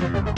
We'll be right back.